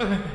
you